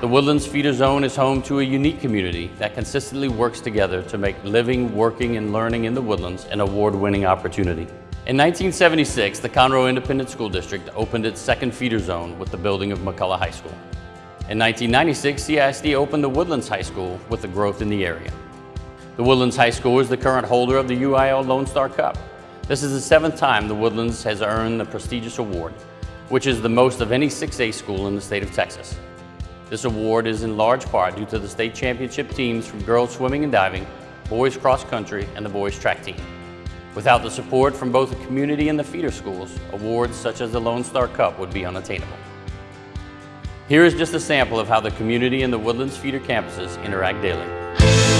The Woodlands Feeder Zone is home to a unique community that consistently works together to make living, working, and learning in the Woodlands an award-winning opportunity. In 1976, the Conroe Independent School District opened its second feeder zone with the building of McCullough High School. In 1996, CISD opened the Woodlands High School with the growth in the area. The Woodlands High School is the current holder of the UIL Lone Star Cup. This is the seventh time the Woodlands has earned the prestigious award, which is the most of any 6A school in the state of Texas. This award is in large part due to the state championship teams from girls swimming and diving, boys cross country, and the boys track team. Without the support from both the community and the feeder schools, awards such as the Lone Star Cup would be unattainable. Here is just a sample of how the community and the Woodlands feeder campuses interact daily.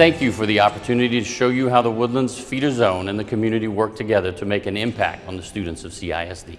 Thank you for the opportunity to show you how the Woodlands Feeder Zone and the community work together to make an impact on the students of CISD.